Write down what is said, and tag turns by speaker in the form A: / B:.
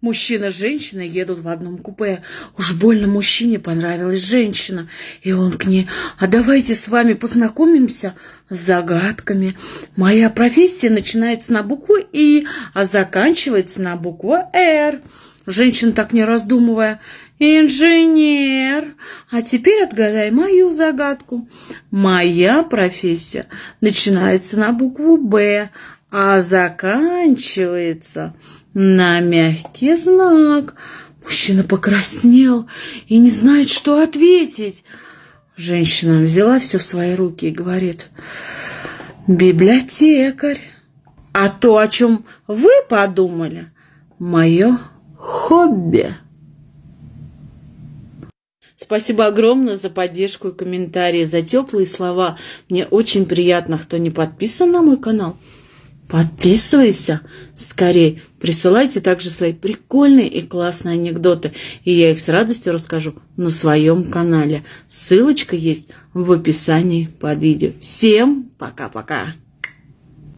A: Мужчина и женщина едут в одном купе. Уж больно мужчине понравилась женщина. И он к ней, а давайте с вами познакомимся с загадками. Моя профессия начинается на букву И, а заканчивается на букву Р. Женщина так не раздумывая, инженер. А теперь отгадай мою загадку. Моя профессия начинается на букву Б, а заканчивается на мягкий знак. Мужчина покраснел и не знает, что ответить. Женщина взяла все в свои руки и говорит, библиотекарь. А то, о чем вы подумали, мое хобби. Спасибо огромное за поддержку и комментарии, за теплые слова. Мне очень приятно, кто не подписан на мой канал. Подписывайся скорее. Присылайте также свои прикольные и классные анекдоты, и я их с радостью расскажу на своем канале. Ссылочка есть в описании под видео. Всем пока-пока!